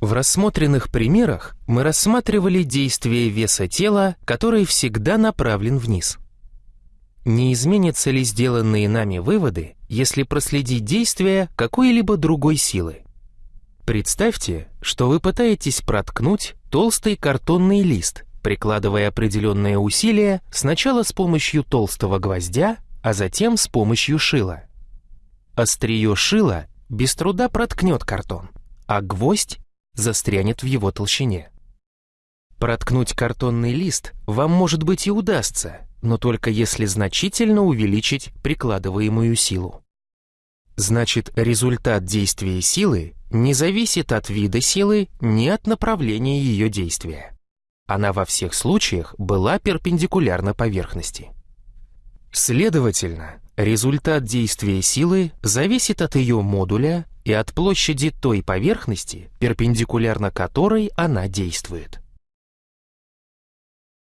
В рассмотренных примерах мы рассматривали действие веса тела, который всегда направлен вниз. Не изменятся ли сделанные нами выводы, если проследить действие какой-либо другой силы? Представьте, что вы пытаетесь проткнуть толстый картонный лист, прикладывая определенные усилия сначала с помощью толстого гвоздя, а затем с помощью шила. Острие шила без труда проткнет картон, а гвоздь застрянет в его толщине. Проткнуть картонный лист вам, может быть, и удастся, но только если значительно увеличить прикладываемую силу. Значит, результат действия силы не зависит от вида силы ни от направления ее действия. Она во всех случаях была перпендикулярна поверхности. Следовательно, результат действия силы зависит от ее модуля и от площади той поверхности, перпендикулярно которой она действует.